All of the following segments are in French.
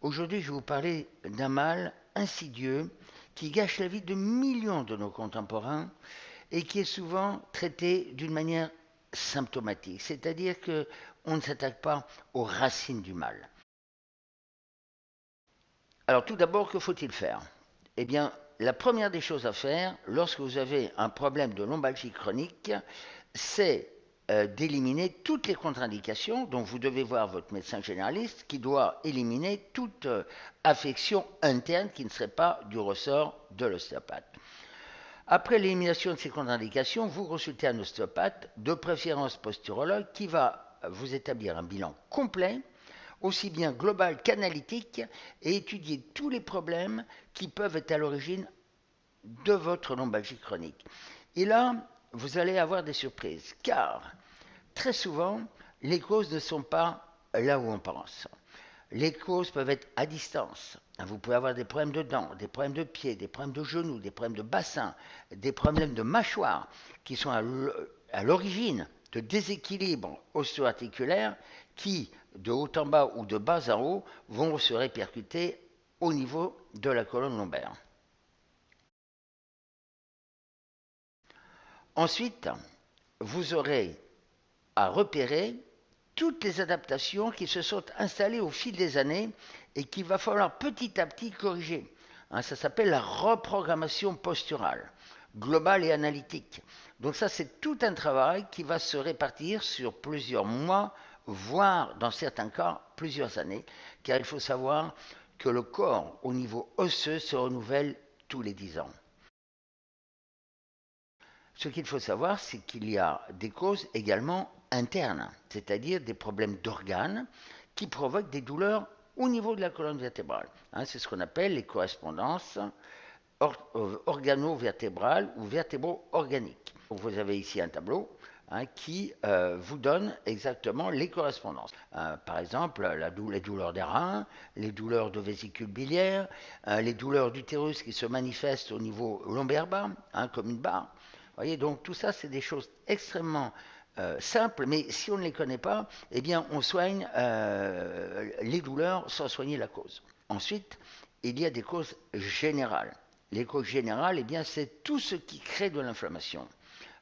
Aujourd'hui, je vais vous parler d'un mal insidieux qui gâche la vie de millions de nos contemporains et qui est souvent traité d'une manière symptomatique, c'est-à-dire que on ne s'attaque pas aux racines du mal. Alors tout d'abord, que faut-il faire? Eh bien, la première des choses à faire lorsque vous avez un problème de lombalgie chronique, c'est euh, d'éliminer toutes les contre-indications. Donc vous devez voir votre médecin généraliste qui doit éliminer toute euh, affection interne qui ne serait pas du ressort de l'ostéopathe. Après l'élimination de ces contre-indications, vous consultez un ostéopathe, de préférence posturologue, qui va vous établir un bilan complet, aussi bien global qu'analytique, et étudier tous les problèmes qui peuvent être à l'origine de votre lombalgie chronique. Et là, vous allez avoir des surprises, car très souvent, les causes ne sont pas là où on pense. Les causes peuvent être à distance. Vous pouvez avoir des problèmes de dents, des problèmes de pieds, des problèmes de genoux, des problèmes de bassin, des problèmes de mâchoire qui sont à l'origine de déséquilibres osteoarticulaires qui, de haut en bas ou de bas en haut, vont se répercuter au niveau de la colonne lombaire. Ensuite, vous aurez à repérer toutes les adaptations qui se sont installées au fil des années et qu'il va falloir petit à petit corriger. Hein, ça s'appelle la reprogrammation posturale, globale et analytique. Donc ça, c'est tout un travail qui va se répartir sur plusieurs mois, voire dans certains cas plusieurs années, car il faut savoir que le corps au niveau osseux se renouvelle tous les dix ans. Ce qu'il faut savoir, c'est qu'il y a des causes également internes, c'est-à-dire des problèmes d'organes qui provoquent des douleurs au niveau de la colonne vertébrale. Hein, c'est ce qu'on appelle les correspondances euh, organo-vertébrales ou vertébro-organiques. Vous avez ici un tableau hein, qui euh, vous donne exactement les correspondances. Euh, par exemple, les douleurs des reins, les douleurs de vésicule biliaire, les douleurs d'utérus qui se manifestent au niveau lombaire bas, hein, comme une barre, voyez, donc tout ça, c'est des choses extrêmement euh, simples, mais si on ne les connaît pas, eh bien, on soigne euh, les douleurs sans soigner la cause. Ensuite, il y a des causes générales. Les causes générales, eh bien, c'est tout ce qui crée de l'inflammation.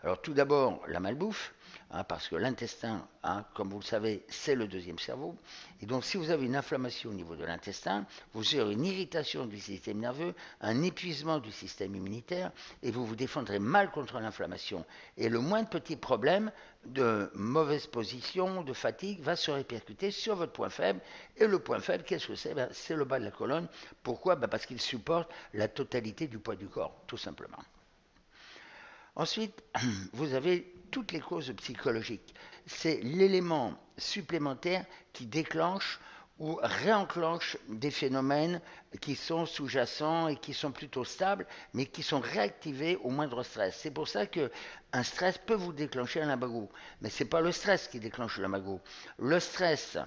Alors, tout d'abord, la malbouffe, Hein, parce que l'intestin, hein, comme vous le savez, c'est le deuxième cerveau. Et donc, si vous avez une inflammation au niveau de l'intestin, vous aurez une irritation du système nerveux, un épuisement du système immunitaire, et vous vous défendrez mal contre l'inflammation. Et le moindre petit problème de mauvaise position, de fatigue, va se répercuter sur votre point faible. Et le point faible, qu'est-ce que c'est? Ben, C'est le bas de la colonne. Pourquoi? Ben, Parce qu'il supporte la totalité du poids du corps, tout simplement. Ensuite, vous avez toutes les causes psychologiques. C'est l'élément supplémentaire qui déclenche ou réenclenche des phénomènes qui sont sous-jacents et qui sont plutôt stables, mais qui sont réactivés au moindre stress. C'est pour ça que un stress peut vous déclencher un lumbago, mais ce n'est pas le stress qui déclenche le. Le stress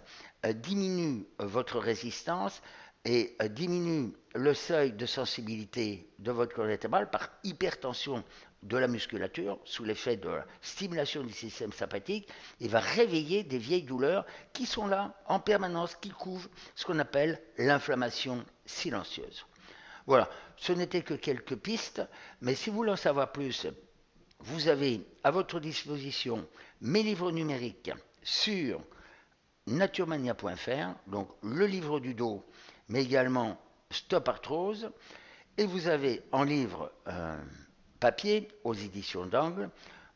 euh, diminue votre résistance, et euh, diminue le seuil de sensibilité de votre vertébrale par hypertension de la musculature sous l'effet de la stimulation du système sympathique et va réveiller des vieilles douleurs qui sont là en permanence, qui couvrent ce qu'on appelle l'inflammation silencieuse. Voilà, ce n'était que quelques pistes, mais si vous voulez en savoir plus, vous avez à votre disposition mes livres numériques sur naturemania.fr, donc le livre du dos mais également Stop Arthrose. Et vous avez en livre euh, papier aux éditions d'Angle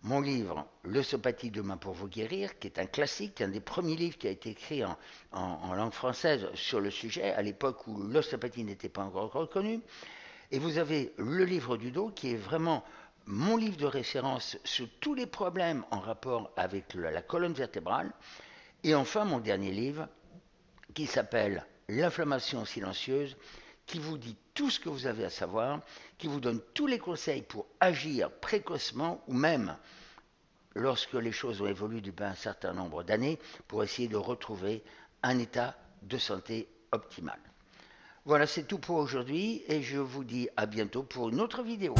mon livre L'osteopathie demain pour vous guérir, qui est un classique, un des premiers livres qui a été écrit en, en langue française sur le sujet, à l'époque où l'ostéopathie n'était pas encore reconnue. Et vous avez le livre du dos, qui est vraiment mon livre de référence sur tous les problèmes en rapport avec la colonne vertébrale. Et enfin, mon dernier livre, qui s'appelle l'inflammation silencieuse, qui vous dit tout ce que vous avez à savoir, qui vous donne tous les conseils pour agir précocement ou même lorsque les choses ont évolué depuis un certain nombre d'années pour essayer de retrouver un état de santé optimal. Voilà, c'est tout pour aujourd'hui et je vous dis à bientôt pour une autre vidéo.